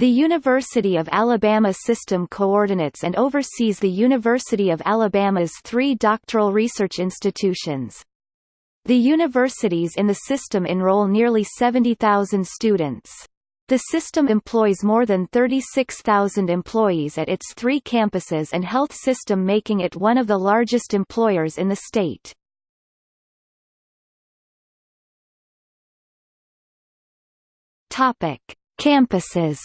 The University of Alabama system coordinates and oversees the University of Alabama's three doctoral research institutions. The universities in the system enroll nearly 70,000 students. The system employs more than 36,000 employees at its three campuses and health system making it one of the largest employers in the state. Topic: Campuses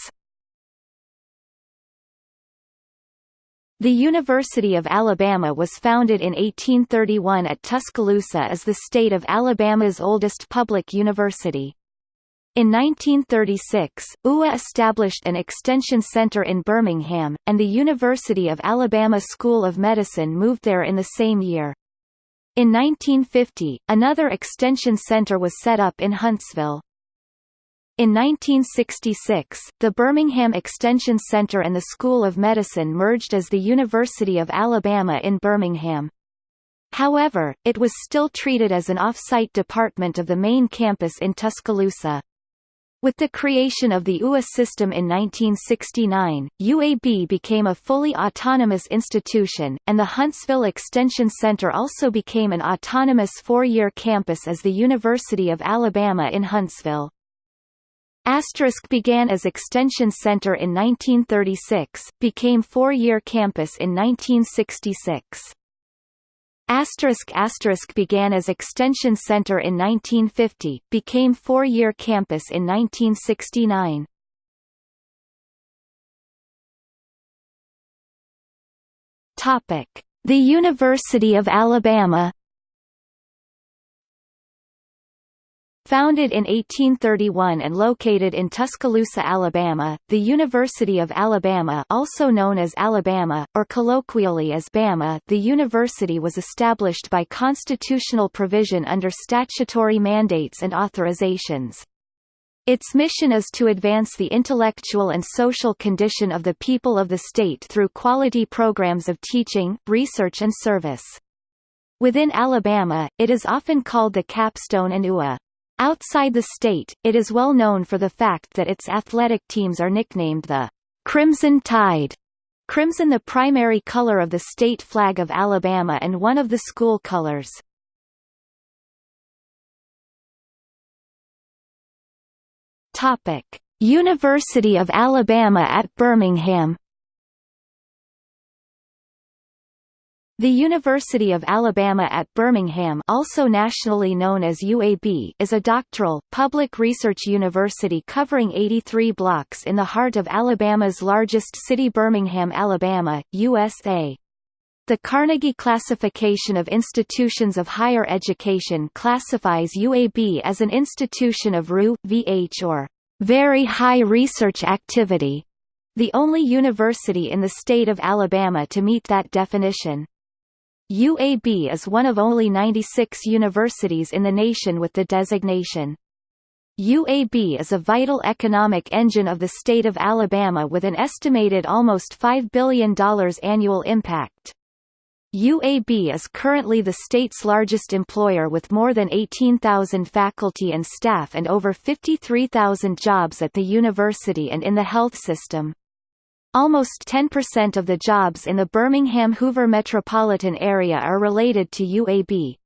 The University of Alabama was founded in 1831 at Tuscaloosa as the state of Alabama's oldest public university. In 1936, UA established an extension center in Birmingham, and the University of Alabama School of Medicine moved there in the same year. In 1950, another extension center was set up in Huntsville. In 1966, the Birmingham Extension Center and the School of Medicine merged as the University of Alabama in Birmingham. However, it was still treated as an off-site department of the main campus in Tuscaloosa. With the creation of the UA system in 1969, UAB became a fully autonomous institution, and the Huntsville Extension Center also became an autonomous four-year campus as the University of Alabama in Huntsville. Asterisk began as Extension Center in 1936, became four-year campus in 1966. Asterisk asterisk began as Extension Center in 1950, became four-year campus in 1969. Topic: The University of Alabama Founded in 1831 and located in Tuscaloosa, Alabama, the University of Alabama also known as Alabama, or colloquially as Bama the university was established by constitutional provision under statutory mandates and authorizations. Its mission is to advance the intellectual and social condition of the people of the state through quality programs of teaching, research and service. Within Alabama, it is often called the capstone and UA. Outside the state, it is well known for the fact that its athletic teams are nicknamed the Crimson Tide. Crimson the primary color of the state flag of Alabama and one of the school colors. Topic: University of Alabama at Birmingham The University of Alabama at Birmingham also nationally known as UAB is a doctoral, public research university covering 83 blocks in the heart of Alabama's largest city Birmingham, Alabama, USA. The Carnegie Classification of Institutions of Higher Education classifies UAB as an institution of RU, VH or very high research activity, the only university in the state of Alabama to meet that definition. UAB is one of only 96 universities in the nation with the designation. UAB is a vital economic engine of the state of Alabama with an estimated almost $5 billion annual impact. UAB is currently the state's largest employer with more than 18,000 faculty and staff and over 53,000 jobs at the university and in the health system. Almost 10% of the jobs in the Birmingham-Hoover metropolitan area are related to UAB.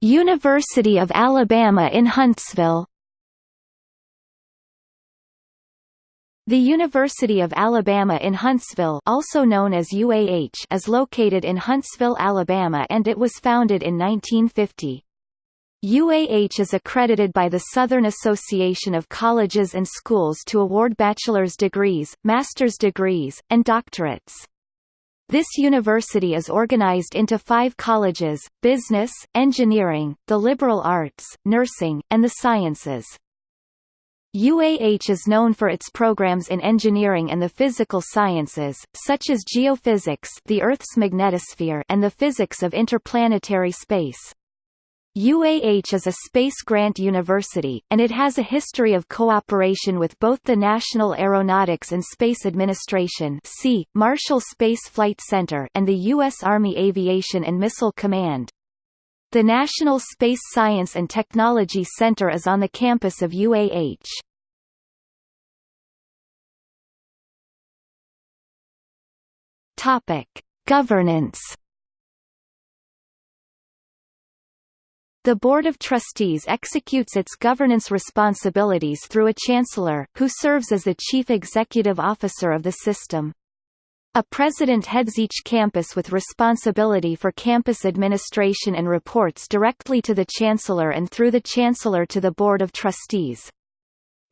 University of Alabama in Huntsville The University of Alabama in Huntsville also known as UAH is located in Huntsville, Alabama and it was founded in 1950. UAH is accredited by the Southern Association of Colleges and Schools to award bachelor's degrees, master's degrees, and doctorates. This university is organized into five colleges, business, engineering, the liberal arts, nursing, and the sciences. UAH is known for its programs in engineering and the physical sciences, such as geophysics the Earth's magnetosphere and the physics of interplanetary space. UAH is a space grant university, and it has a history of cooperation with both the National Aeronautics and Space Administration Marshall Space Flight Center and the U.S. Army Aviation and Missile Command. The National Space Science and Technology Center is on the campus of UAH. Governance The Board of Trustees executes its governance responsibilities through a chancellor, who serves as the chief executive officer of the system. A president heads each campus with responsibility for campus administration and reports directly to the chancellor and through the chancellor to the Board of Trustees.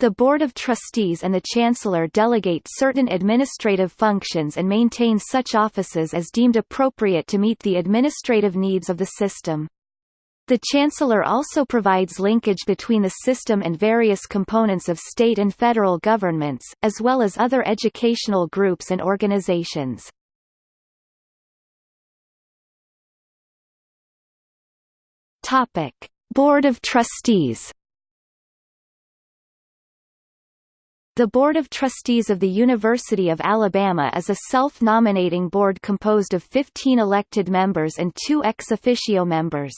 The Board of Trustees and the Chancellor delegate certain administrative functions and maintain such offices as deemed appropriate to meet the administrative needs of the system. The Chancellor also provides linkage between the system and various components of state and federal governments, as well as other educational groups and organizations. Topic: Board of Trustees The Board of Trustees of the University of Alabama is a self-nominating board composed of 15 elected members and two ex officio members.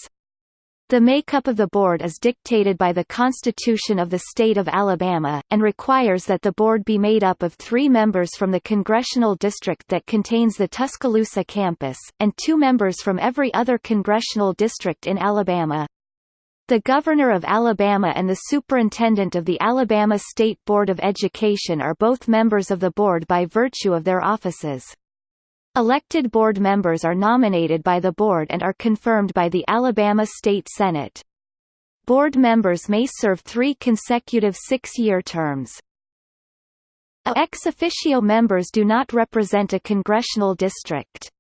The makeup of the board is dictated by the Constitution of the State of Alabama, and requires that the board be made up of three members from the congressional district that contains the Tuscaloosa campus, and two members from every other congressional district in Alabama. The Governor of Alabama and the Superintendent of the Alabama State Board of Education are both members of the board by virtue of their offices. Elected board members are nominated by the board and are confirmed by the Alabama State Senate. Board members may serve three consecutive six-year terms. Ex officio members do not represent a congressional district.